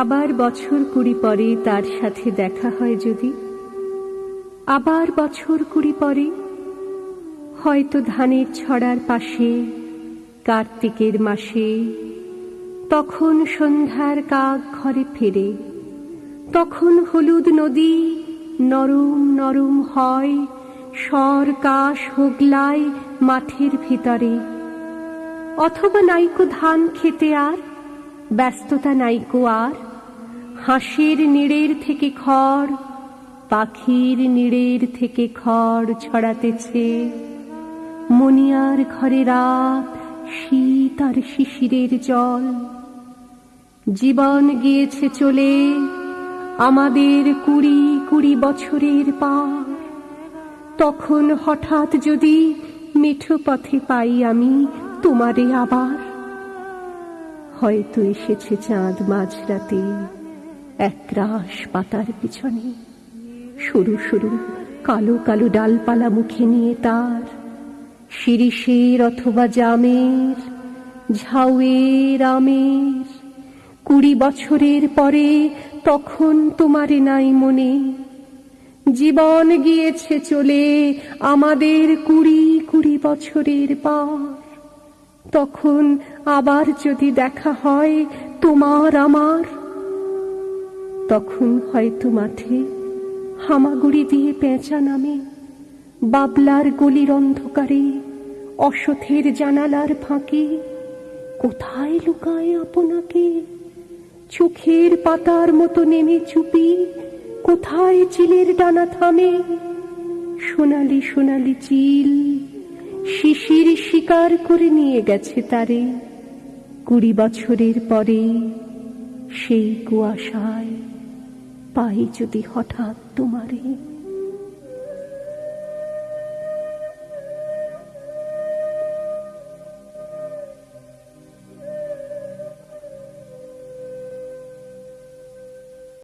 আবার বছর কুড়ি পরে তার সাথে দেখা হয় যদি। আবার বছর কুড়ি পরে হয়তো ধানের ছড়ার পাশে কার্তিকের মাসে তখন সন্ধ্যার কাক ঘরে ফেরে, তখন হলুদ নদী নরম নরম হয়, স্বর কাশ হোগলায় মাঠের ভিতরে। অথবা নাইকো ধান খেতে আর ব্যস্ততা নাইকো আর। হাঁসের নিড়ের থেকে খড়, পাখির নিড়ের থেকে খড় ছড়াতেছে। মনিয়ার ঘরে রাত, শীত আর শিশিরের জল। জীবন গিয়েছে চলে, আমাদের কুড়ি কুড়ি বছরের পার। তখন হঠাৎ যদি মেঠো পথে পাই আমি তোমারে আবার। হয়তো এসেছে চাঁদ মাঝরাতে। একরাশ পাতার পিছনে, সরু সরু, কালো কালো ডালপালা মুখে নিয়ে তার। শিরিষের অথবা জামের, ঝাউয়ের আমের। কুড়ি বছরের পরে তখন তোমারে নাই মনে। জীবন গিয়েছে চলে আমাদের কুড়ি কুড়ি বছরের পর। তখন আবার যদি দেখা হয় তোমার আমার, তখন হয়তো মাঠে হামাগুড়ি দিয়ে পেঁচা নামে, বাবলার গলির অন্ধকারে অসথের জানালার ফাঁকে, কোথায় লুকায় আপনাকে? চোখের পাতার মতো নেমে চুপি, কোথায় চিলের ডানা থামে? সোনালি সোনালি চিল শিশির শিকার করে নিয়ে গেছে তারে। কুড়ি বছরের পরে সেই কুয়াশায় পাই যদি হঠাৎ তোমারে